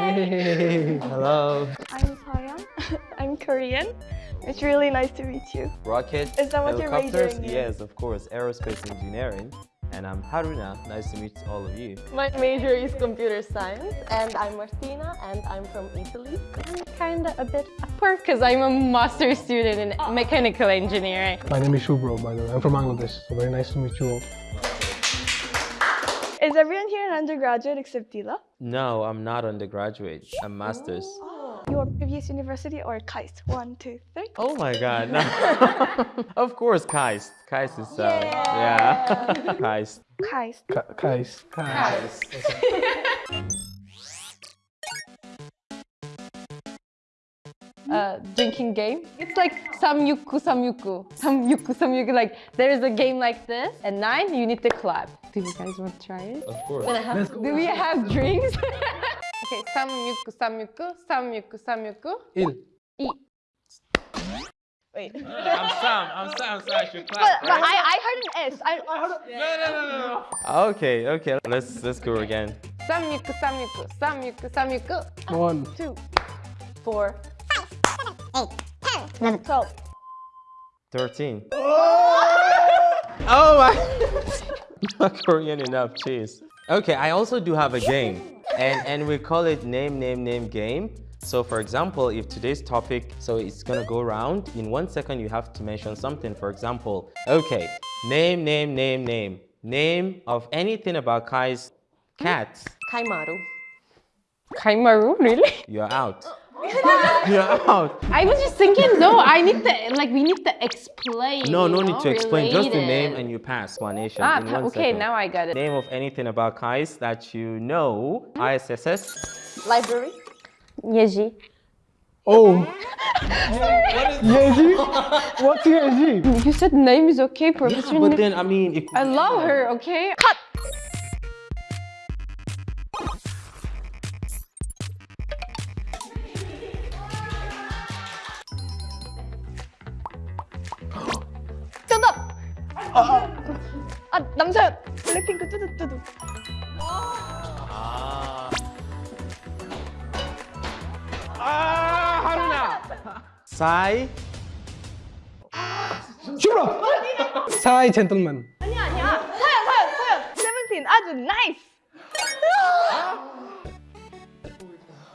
Hey, hello. I'm Soyeon. I'm Korean. It's really nice to meet you. Rocket, Is that what you're helicopters? majoring in? Yes, of course, aerospace engineering. And I'm Haruna. Nice to meet all of you. My major is computer science and I'm Martina and I'm from Italy. I'm kind of a bit upper because I'm a master student in mechanical engineering. My name is Shubro, by the way. I'm from Bangladesh, so very nice to meet you all. Is everyone here an undergraduate except Dila? No, I'm not undergraduate. I'm master's. Your previous university or KAIST? One, two, three. Oh my god. No. of course, KAIST. KAIST is, uh, yeah. KAIST. KAIST. Ka- Kais. Kais. Uh, drinking game. It's like samyuku samyuku. Samyuku samyuku. Like there is a game like this. At nine, you need to clap. Do you guys want to try it? Of course. Do we have drinks? okay, samyuku samyuku samyuku samyuku. Il. E. Wait. I'm Sam. I'm Sam. So I should But, clap. but I, I heard an S. I, No, no, no, no, no. Okay, okay. Let's let's go again. Samyuku samyuku samyuku samyuku. One. Two, four, 12. 13. Oh my! Not Korean enough, cheese. Okay, I also do have a game, and and we call it name name name game. So for example, if today's topic, so it's gonna go around. In one second, you have to mention something. For example, okay, name name name name name of anything about Kai's cats. Kaimaru. Kaimaru, really? You're out. Uh, You're out. I was just thinking, no, I need to, like, we need to explain. No, you no know, need to explain. Just the name and you pass explanation. Ah, in okay, second. now I got it. Name of anything about Kais that you know. ISSS. Library. Yeji. Oh. Yeji? What's Yeji? You said name is okay, Professor. But then, I mean, it, I love her, okay? Cut! 남사연 블랙핑크 뚜두뚜두. 아, 아, 하루나. 사이. 슈브라! 사이 젠틀맨. 아니야 아니야. 사연 사연 사연. 세븐틴 아주 나이스.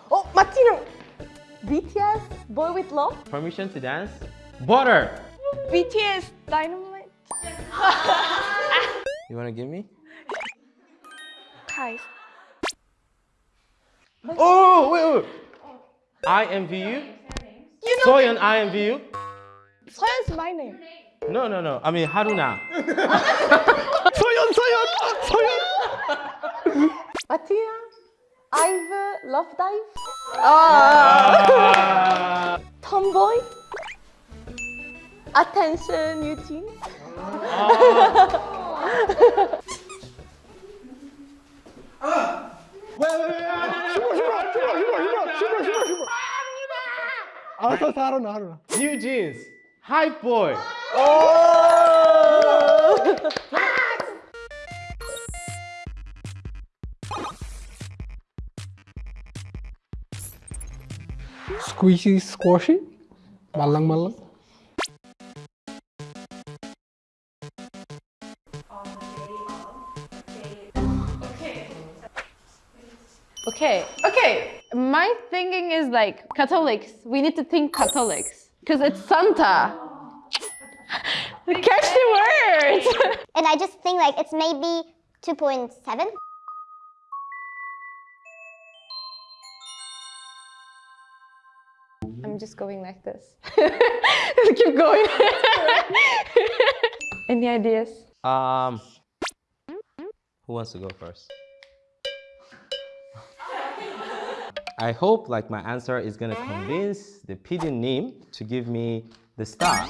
어 마티노 BTS Boy with Love? Permission to Dance. Butter BTS Dynamite. You wanna give me? KAIST. Oh, wait, wait. IMVU. You know Soyeon IMVU. 서연's my name. No, no, no. I mean Haruna. Soyeon, Soyeon! Soyeon! Martina? I've Love Dive? Ah. Tomboy? Attention, Eugene? Shubro, Shubro, Shubro, Shubro, Shubro, Shubro. 알았어, 알았어, 하루나, 하루나. New jeans. Hype boy. Squishy, squashy? 말랑, Okay, okay. My thinking is like Catholics. We need to think Catholics because it's Santa. Catch the words. And I just think like it's maybe 2.7. I'm just going like this. Keep going. Any ideas? Um, who wants to go first? I hope like my answer is gonna convince the PD Nim to give me the star.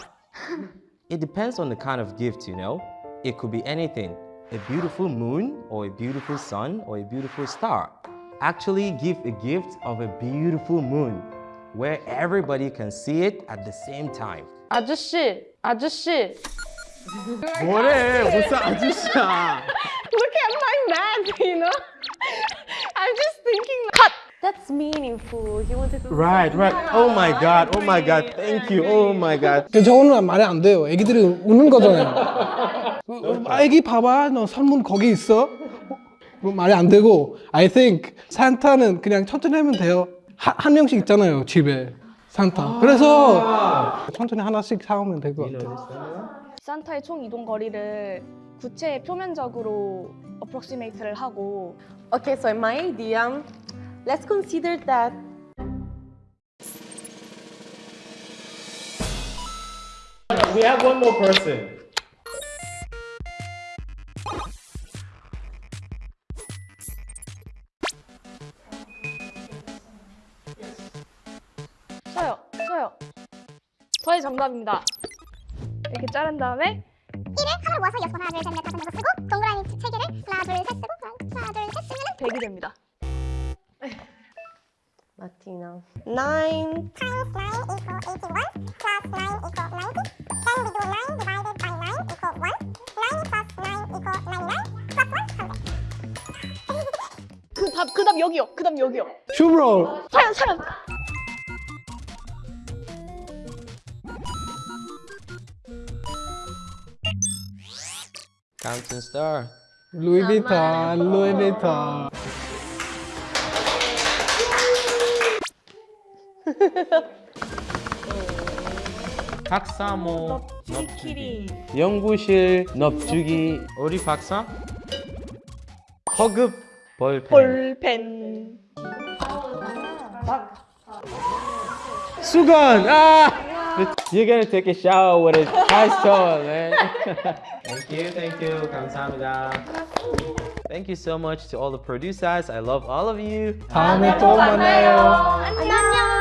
It depends on the kind of gift, you know. It could be anything, a beautiful moon or a beautiful sun or a beautiful star. Actually give a gift of a beautiful moon where everybody can see it at the same time. 아저씨, 아저씨. 뭐래? 무슨 아저씨야? Look at my math, you know? Meaningful. He wanted to. Right, right. Oh my god. Oh my god. Thank you. Oh my god. 그 저거는 말이 안 돼요. 애기들이 우는 거잖아요. 어, 어, 애기 봐봐, 너 선문 거기 있어. 뭐 말이 안 되고. I think 산타는 그냥 천천히 하면 돼요. 한, 한 명씩 있잖아요, 집에. 산타. 그래서 천천히 하나씩 사오면 될 것 같아요. 산타의 총 이동 거리를 구체 표면적으로 approximate를 하고 Okay, so in my idea, let's consider that We have one more person. 써요, 써요. 저의 정답입니다. 이렇게 자른 다음에 1을 하나 모아서 여섯 번 하나 둘셋넷 다섯 여섯 쓰고 동그라미 세 개를 하나 둘 셋 쓰고 하나 둘 셋 쓰면은 100이 됩니다. Latina. Nine. times 9 equal 81 plus 9 equal 90 then we do 9 divided by 9 equal 1 9 plus 9 equal 99 plus 1 100 그 답, 그 답 여기요. 그 답 여기요. 슈브로 사연, 사연. Counting star. 루이비통, 루이비통. 박사 모. 넙치키리. 연구실 넙주기. 우리 박사? 허급 볼펜. 볼펜. 수건. 아! You're gonna take a shower with a nice towel, man. thank you, thank you. 감사합니다. Thank you so much to all the producers. I love all of you. 다음에 또 만나요.